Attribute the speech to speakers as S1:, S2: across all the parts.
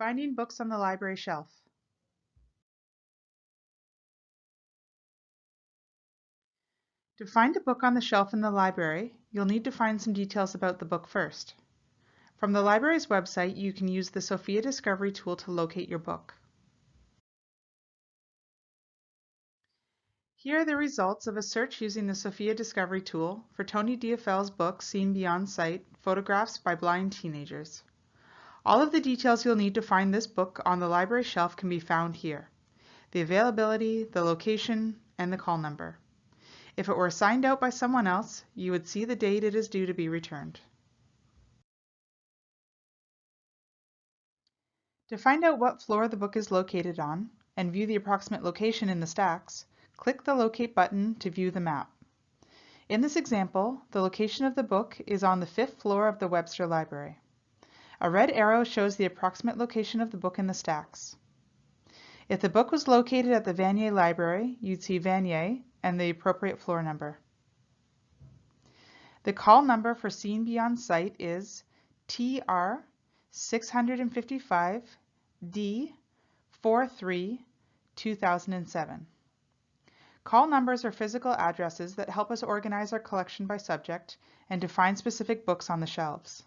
S1: Finding books on the library shelf. To find a book on the shelf in the library, you'll need to find some details about the book first. From the library's website, you can use the Sofia Discovery tool to locate your book. Here are the results of a search using the Sofia Discovery tool for Tony Deifell's book Seen Beyond Sight, Photographs by Blind Teenagers. All of the details you'll need to find this book on the library shelf can be found here. The availability, the location, and the call number. If it were signed out by someone else, you would see the date it is due to be returned. To find out what floor the book is located on and view the approximate location in the stacks, Click the Locate button to view the map. In this example, the location of the book is on the fifth floor of the Webster Library. A red arrow shows the approximate location of the book in the stacks. If the book was located at the Vanier Library, you'd see Vanier and the appropriate floor number. The call number for Seen Beyond Sight is TR 655 D 43 2007. Call numbers are physical addresses that help us organize our collection by subject and to find specific books on the shelves.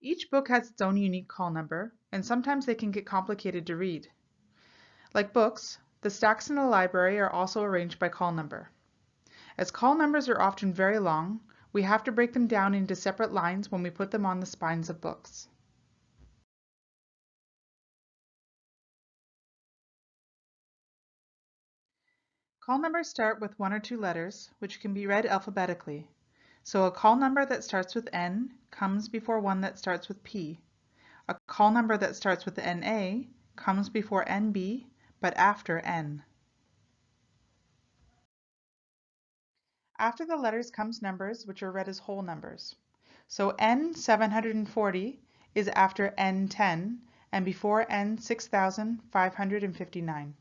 S1: Each book has its own unique call number, and sometimes they can get complicated to read. Like books, the stacks in the library are also arranged by call number. As call numbers are often very long, we have to break them down into separate lines when we put them on the spines of books. Call numbers start with one or two letters, which can be read alphabetically. So a call number that starts with N comes before one that starts with P. A call number that starts with NA comes before NB, but after N. After the letters comes numbers, which are read as whole numbers. So N740 is after N10 and before N6559.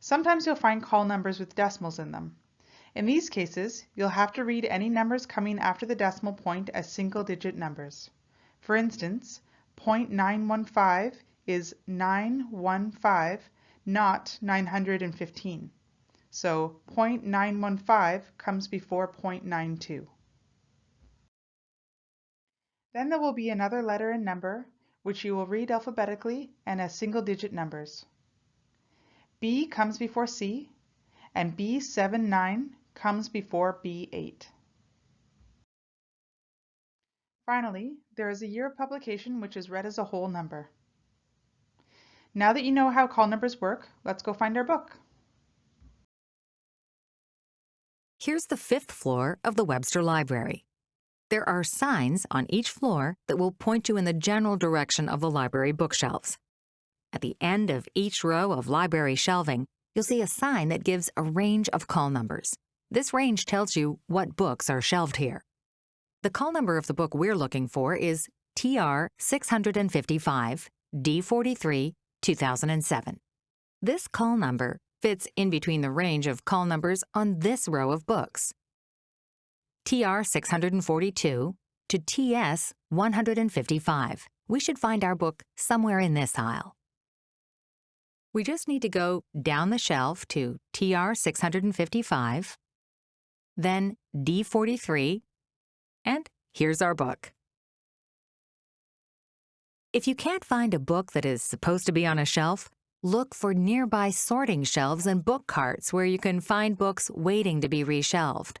S1: Sometimes you'll find call numbers with decimals in them. In these cases, you'll have to read any numbers coming after the decimal point as single-digit numbers. For instance, 0.915 is 915, not 915. So 0.915 comes before 0.92. Then there will be another letter and number, which you will read alphabetically and as single-digit numbers. B comes before C, and B79 comes before B8. Finally, there is a year of publication which is read as a whole number. Now that you know how call numbers work, let's go find our book.
S2: Here's the fifth floor of the Webster Library. There are signs on each floor that will point you in the general direction of the library bookshelves. At the end of each row of library shelving, you'll see a sign that gives a range of call numbers. This range tells you what books are shelved here. The call number of the book we're looking for is TR 655 D43 2007. This call number fits in between the range of call numbers on this row of books. TR 642 to TS 155. We should find our book somewhere in this aisle. We just need to go down the shelf to TR 655, then D43, and here's our book. If you can't find a book that is supposed to be on a shelf, look for nearby sorting shelves and book carts where you can find books waiting to be reshelved.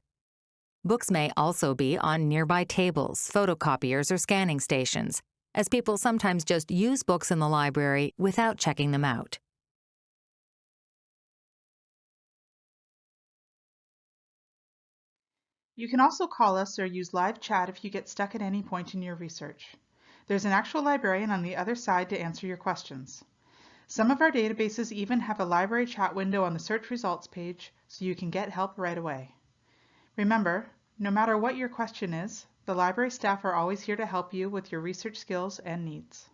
S2: Books may also be on nearby tables, photocopiers, or scanning stations, as people sometimes just use books in the library without checking them out.
S1: You can also call us or use live chat if you get stuck at any point in your research. There's an actual librarian on the other side to answer your questions. Some of our databases even have a library chat window on the search results page so you can get help right away. Remember, no matter what your question is, the library staff are always here to help you with your research skills and needs.